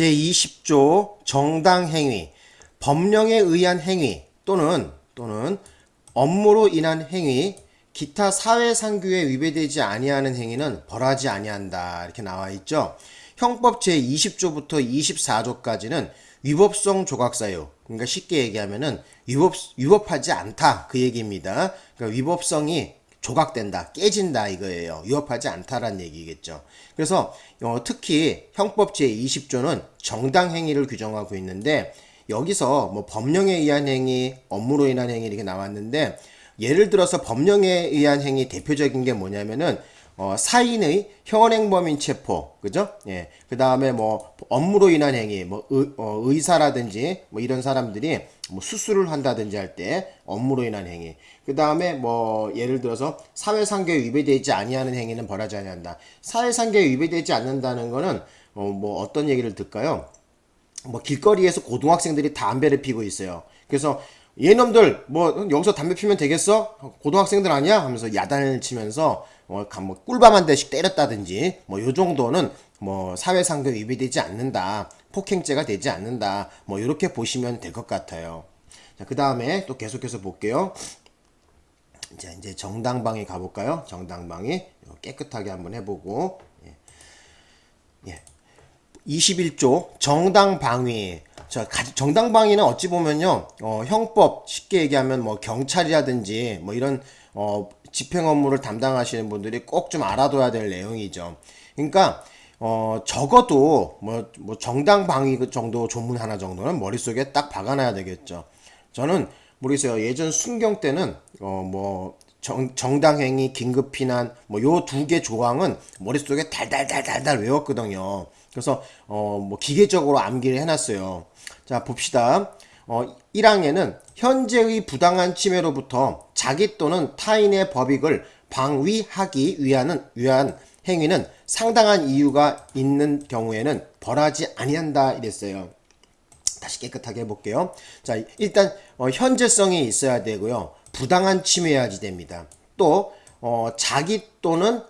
제20조 정당행위 법령에 의한 행위 또는 또는 업무로 인한 행위 기타 사회상규에 위배되지 아니하는 행위는 벌하지 아니한다 이렇게 나와 있죠. 형법 제20조부터 24조까지는 위법성 조각사유 그러니까 쉽게 얘기하면은 위법 위법하지 않다 그 얘기입니다. 그러니까 위법성이 조각된다, 깨진다 이거예요. 위협하지 않다라는 얘기겠죠. 그래서 어, 특히 형법 제20조는 정당 행위를 규정하고 있는데 여기서 뭐 법령에 의한 행위, 업무로 인한 행위 이렇게 나왔는데 예를 들어서 법령에 의한 행위 대표적인 게 뭐냐면은 어, 사인의 현행범인 체포, 그죠? 예. 그 다음에 뭐 업무로 인한 행위, 뭐 의, 어, 의사라든지 뭐 이런 사람들이 뭐 수술을 한다든지 할 때 업무로 인한 행위. 그 다음에 뭐 예를 들어서 사회상규에 위배되지 아니하는 행위는 벌하지 아니한다. 사회상규에 위배되지 않는다는 거는 어, 뭐 어떤 얘기를 들까요? 뭐 길거리에서 고등학생들이 담배를 피고 있어요. 그래서 얘놈들 뭐 여기서 담배 피면 되겠어? 고등학생들 아니야? 하면서 야단을 치면서 뭐, 뭐 꿀밤 한 대씩 때렸다든지 뭐 요 정도는 뭐 사회상규 위배되지 않는다. 폭행죄가 되지 않는다. 뭐 이렇게 보시면 될 것 같아요. 자, 그 다음에 또 계속해서 볼게요. 자, 이제 정당방위 가볼까요? 정당방위 깨끗하게 한번 해보고 예. 예. 21조 정당방위 자, 정당방위는 어찌 보면요, 어, 형법, 쉽게 얘기하면 뭐 경찰이라든지 뭐 이런, 어, 집행 업무를 담당하시는 분들이 꼭 좀 알아둬야 될 내용이죠. 그러니까, 어, 적어도 뭐, 뭐 정당방위 그 정도 조문 하나 정도는 머릿속에 딱 박아놔야 되겠죠. 저는 모르겠어요. 예전 순경 때는, 어, 뭐, 정, 정당행위, 긴급피난, 뭐, 요 두 개 조항은 머릿속에 달달달달달 외웠거든요. 그래서, 어, 뭐, 기계적으로 암기를 해놨어요. 자, 봅시다. 어, 1항에는 현재의 부당한 침해로부터 자기 또는 타인의 법익을 방위하기 위한, 위한 행위는 상당한 이유가 있는 경우에는 벌하지 아니한다 이랬어요. 다시 깨끗하게 해볼게요. 자, 일단 어, 현재성이 있어야 되고요. 부당한 침해야지 됩니다. 또 어, 자기 또는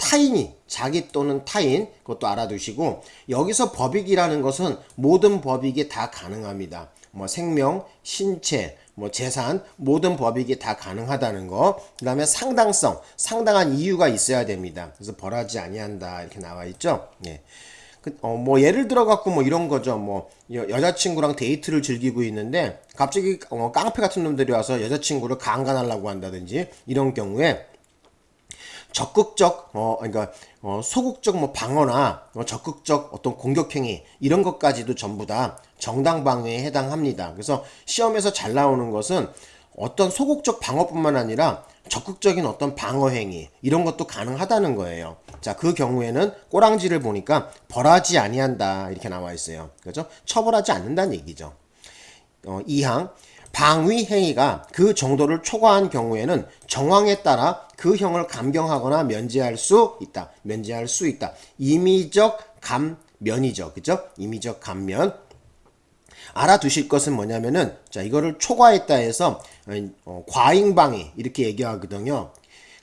타인이 자기 또는 타인 그것도 알아두시고 여기서 법익이라는 것은 모든 법익이 다 가능합니다. 뭐 생명, 신체, 뭐 재산 모든 법익이 다 가능하다는 거. 그 다음에 상당성, 상당한 이유가 있어야 됩니다. 그래서 벌하지 아니한다 이렇게 나와 있죠. 예. 그, 어, 뭐 예를 들어 갖고 뭐 이런 거죠. 뭐 여, 여자친구랑 데이트를 즐기고 있는데 갑자기 어, 깡패 같은 놈들이 와서 여자친구를 강간하려고 한다든지 이런 경우에 적극적 어 그러니까 어, 소극적 뭐 방어나 어, 적극적 어떤 공격 행위 이런 것까지도 전부 다 정당 방위에 해당합니다. 그래서 시험에서 잘 나오는 것은 어떤 소극적 방어뿐만 아니라 적극적인 어떤 방어 행위 이런 것도 가능하다는 거예요. 자, 그 경우에는 꼬랑지를 보니까 벌하지 아니한다 이렇게 나와 있어요. 그죠? 처벌하지 않는다는 얘기죠. 어, 2항 방위 행위가 그 정도를 초과한 경우에는 정황에 따라 그 형을 감경하거나 면제할 수 있다. 면제할 수 있다. 임의적 감면이죠. 그죠? 임의적 감면. 알아두실 것은 뭐냐면은 자 이거를 초과했다 해서 어, 과잉방위 이렇게 얘기하거든요.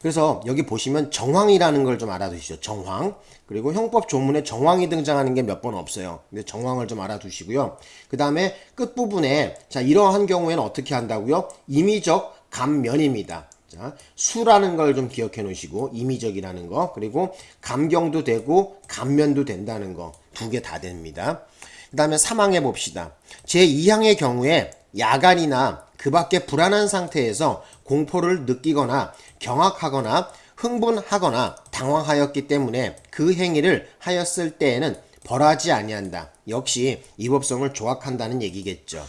그래서 여기 보시면 정황이라는 걸 좀 알아두시죠. 정황. 그리고 형법 조문에 정황이 등장하는 게 몇 번 없어요. 근데 정황을 좀 알아두시고요. 그 다음에 끝부분에 자 이러한 경우에는 어떻게 한다고요? 임의적 감면입니다. 자, 수라는 걸 좀 기억해 놓으시고 임의적이라는 거 그리고 감경도 되고 감면도 된다는 거 두 개 다 됩니다. 그 다음에 3항해 봅시다. 제2항의 경우에 야간이나 그 밖에 불안한 상태에서 공포를 느끼거나 경악하거나 흥분하거나 당황하였기 때문에 그 행위를 하였을 때에는 벌하지 아니한다. 역시 이법성을 조각한다는 얘기겠죠.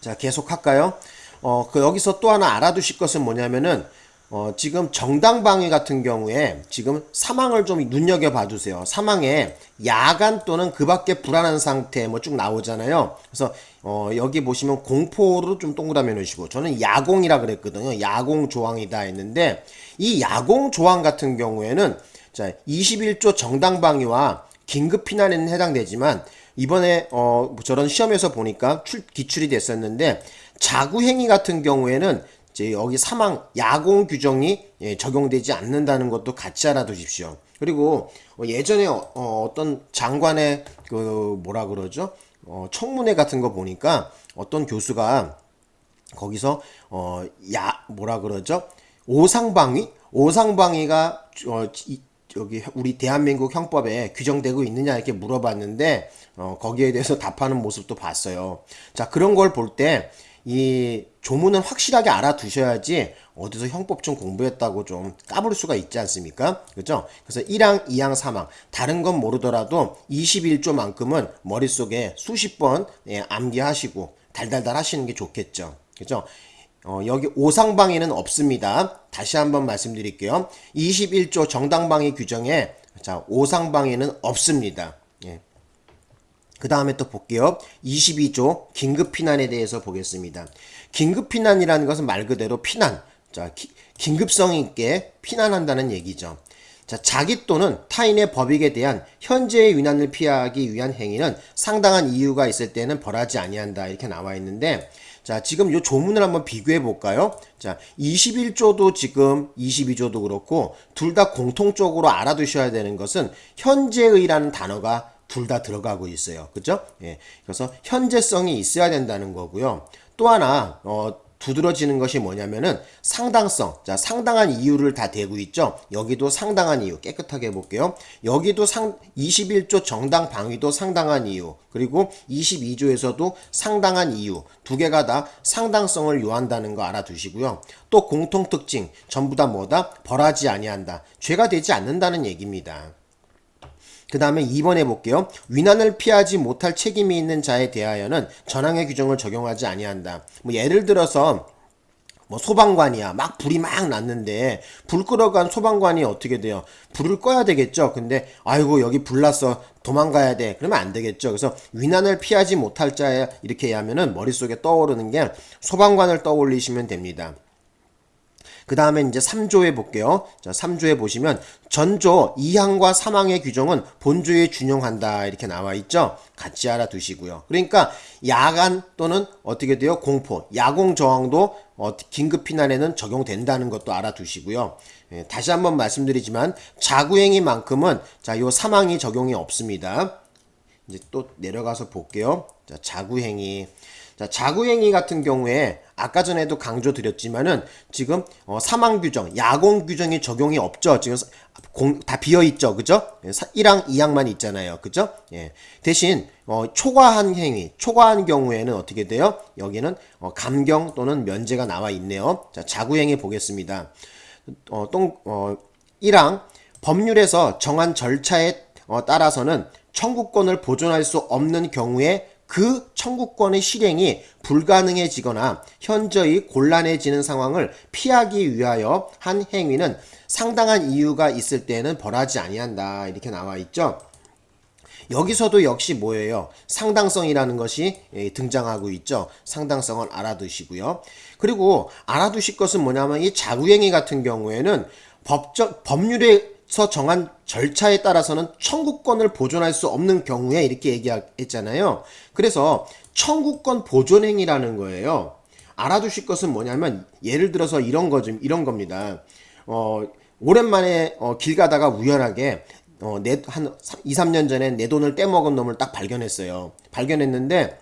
자, 계속 할까요? 어, 그 여기서 또 하나 알아두실 것은 뭐냐면은 어, 지금 정당방위 같은 경우에 지금 사망을 좀 눈여겨봐 주세요. 사망에 야간 또는 그 밖에 불안한 상태 뭐 쭉 나오잖아요. 그래서 어, 여기 보시면 공포로 좀 동그라미 놓으시고 저는 야공이라 그랬거든요. 야공 조항이다 했는데 이 야공 조항 같은 경우에는 자 21조 정당방위와 긴급피난에는 해당되지만 이번에 어, 저런 시험에서 보니까 출, 기출이 됐었는데 자구행위 같은 경우에는 이제 여기 사망 야공 규정이 예, 적용되지 않는다는 것도 같이 알아두십시오. 그리고 어, 예전에 어, 떤 장관의 그 뭐라 그러죠? 어, 청문회 같은 거 보니까 어떤 교수가 거기서 어, 야 뭐라 그러죠? 오상방위? 오상방위가 어, 이, 여기 우리 대한민국 형법에 규정되고 있느냐 이렇게 물어봤는데 어, 거기에 대해서 답하는 모습도 봤어요. 자 그런 걸 볼 때 이 조문은 확실하게 알아두셔야지 어디서 형법 좀 공부했다고 좀 까부를 수가 있지 않습니까? 그죠? 그래서 1항, 2항, 3항 다른 건 모르더라도 21조만큼은 머릿속에 수십 번 예, 암기하시고 달달달 하시는 게 좋겠죠. 그죠? 어, 여기 오상방위는 없습니다. 다시 한번 말씀드릴게요. 21조 정당방위 규정에 자 오상방위는 없습니다. 예. 그 다음에 또 볼게요. 22조 긴급피난에 대해서 보겠습니다. 긴급피난이라는 것은 말 그대로 피난, 자 기, 긴급성 있게 피난한다는 얘기죠. 자, 자기 또는 타인의 법익에 대한 현재의 위난을 피하기 위한 행위는 상당한 이유가 있을 때는 벌하지 아니한다 이렇게 나와 있는데 자, 지금 요 조문을 한번 비교해 볼까요? 자, 21조도 지금 22조도 그렇고 둘 다 공통적으로 알아두셔야 되는 것은 현재의라는 단어가 둘 다 들어가고 있어요. 그죠? 예. 그래서 현재성이 있어야 된다는 거고요. 또 하나 어 두드러지는 것이 뭐냐면은 상당성. 자, 상당한 이유를 다 대고 있죠. 여기도 상당한 이유. 깨끗하게 해볼게요. 여기도 상 21조 정당 방위도 상당한 이유. 그리고 22조에서도 상당한 이유. 두 개가 다 상당성을 요한다는 거 알아두시고요. 또 공통 특징. 전부 다 뭐다? 벌하지 아니한다. 죄가 되지 않는다는 얘기입니다. 그 다음에 2번 해볼게요. 위난을 피하지 못할 책임이 있는 자에 대하여는 전항의 규정을 적용하지 아니한다. 뭐 예를 들어서 뭐 소방관이야. 막 불이 막 났는데 불 끌어간 소방관이 어떻게 돼요? 불을 꺼야 되겠죠. 근데 아이고 여기 불 났어. 도망가야 돼. 그러면 안 되겠죠. 그래서 위난을 피하지 못할 자에 이렇게 하면은 머릿속에 떠오르는 게 소방관을 떠올리시면 됩니다 그 다음에 이제 3조에 볼게요. 자, 3조에 보시면 전조 2항과 3항의 규정은 본조에 준용한다 이렇게 나와 있죠. 같이 알아두시고요. 그러니까 야간 또는 어떻게 돼요? 공포, 야공 저항도 어, 긴급 피난에는 적용된다는 것도 알아두시고요. 예, 다시 한번 말씀드리지만 자구행위만큼은 자, 요 3항이 적용이 없습니다. 이제 또 내려가서 볼게요. 자, 자구행위. 자, 자구행위 같은 경우에 아까 전에도 강조 드렸지만은 지금 어, 사망 규정, 야공 규정이 적용이 없죠. 지금 공, 다 비어 있죠. 그죠? 1항, 예, 2항만 있잖아요. 그죠? 예. 대신 어, 초과한 행위, 초과한 경우에는 어떻게 돼요? 여기는 어, 감경 또는 면제가 나와 있네요. 자, 자구행위 보겠습니다. 어, 똥, 어, 1항 법률에서 정한 절차에 어, 따라서는 청구권을 보존할 수 없는 경우에 그 청구권의 실행이 불가능해지거나 현저히 곤란해지는 상황을 피하기 위하여 한 행위는 상당한 이유가 있을 때는 벌하지 아니한다 이렇게 나와 있죠. 여기서도 역시 뭐예요? 상당성이라는 것이 예, 등장하고 있죠. 상당성을 알아두시고요. 그리고 알아두실 것은 뭐냐면 이 자구행위 같은 경우에는 법적 법률에 서 정한 절차에 따라서는 청구권을 보존할 수 없는 경우에 이렇게 얘기했잖아요. 그래서 청구권 보존행위라는 거예요. 알아두실 것은 뭐냐면 예를 들어서 이런 거 좀 이런 겁니다. 어, 오랜만에 어, 길 가다가 우연하게 어, 내, 한 2, 3년 전에 내 돈을 떼먹은 놈을 딱 발견했어요. 발견했는데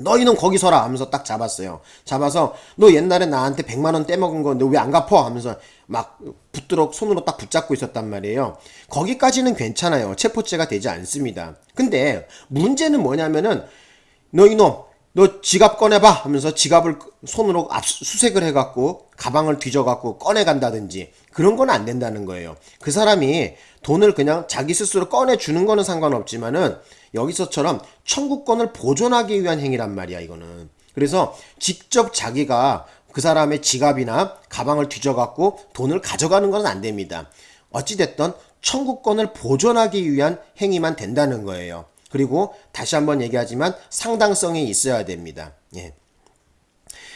너희는 거기 서라 하면서 딱 잡았어요. 잡아서 너 옛날에 나한테 100만 원 떼먹은 건데 왜 안 갚어? 하면서 막 붙들어 손으로 딱 붙잡고 있었단 말이에요. 거기까지는 괜찮아요. 체포죄가 되지 않습니다. 근데 문제는 뭐냐면은 너 이놈 너 지갑 꺼내봐 하면서 지갑을 손으로 수색을 해갖고 가방을 뒤져갖고 꺼내간다든지 그런 건 안 된다는 거예요. 그 사람이 돈을 그냥 자기 스스로 꺼내주는 거는 상관없지만은 여기서처럼 청구권을 보존하기 위한 행위란 말이야 이거는. 그래서 직접 자기가 그 사람의 지갑이나 가방을 뒤져갖고 돈을 가져가는 건 안 됩니다. 어찌됐든 청구권을 보존하기 위한 행위만 된다는 거예요. 그리고 다시 한번 얘기하지만 상당성이 있어야 됩니다. 예.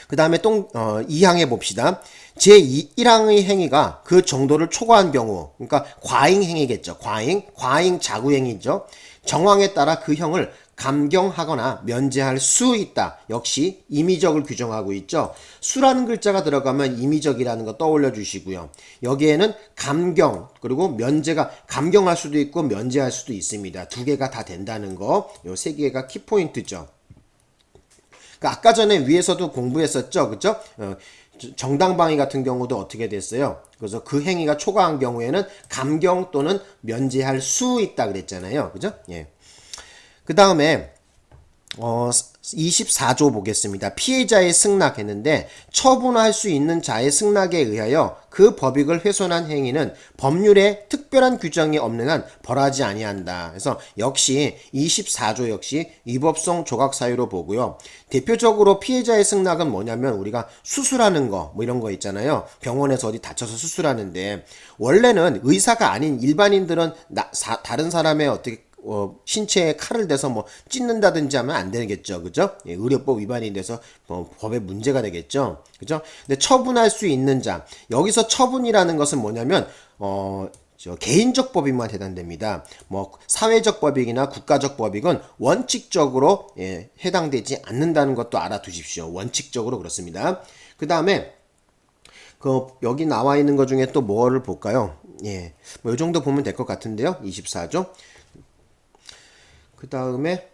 그 다음에 또 어, 2항에 봅시다. 제1항의 행위가 그 정도를 초과한 경우 그러니까 과잉 행위겠죠. 과잉, 과잉 자구 행위죠. 정황에 따라 그 형을 감경하거나 면제할 수 있다. 역시 임의적을 규정하고 있죠. 수라는 글자가 들어가면 임의적이라는 거 떠올려 주시고요. 여기에는 감경 그리고 면제가 감경할 수도 있고 면제할 수도 있습니다. 두 개가 다 된다는 거. 요 세 개가 키포인트죠. 그러니까 아까 전에 위에서도 공부했었죠. 그죠? 어, 정당방위 같은 경우도 어떻게 됐어요? 그래서 그 행위가 초과한 경우에는 감경 또는 면제할 수 있다 그랬잖아요. 그죠? 예. 그 다음에 어, 24조 보겠습니다. 피해자의 승낙했는데 처분할 수 있는 자의 승낙에 의하여 그 법익을 훼손한 행위는 법률에 특별한 규정이 없는 한 벌하지 아니한다. 그래서 역시 24조 역시 위법성 조각 사유로 보고요. 대표적으로 피해자의 승낙은 뭐냐면 우리가 수술하는 거 뭐 이런 거 있잖아요. 병원에서 어디 다쳐서 수술하는데 원래는 의사가 아닌 일반인들은 나, 사, 다른 사람의 어떻게 어, 신체에 칼을 대서 뭐 찢는다든지 하면 안 되겠죠. 그죠? 예, 의료법 위반이 돼서 뭐 법에 문제가 되겠죠. 그죠? 근데 처분할 수 있는 자. 여기서 처분이라는 것은 뭐냐면 어, 저 개인적 법익만 해당됩니다. 뭐 사회적 법익이나 국가적 법익은 원칙적으로 예, 해당되지 않는다는 것도 알아두십시오. 원칙적으로 그렇습니다. 그 다음에 그 여기 나와 있는 것 중에 또 뭐를 볼까요? 예, 뭐 이 정도 보면 될 것 같은데요. 24조. 그 다음에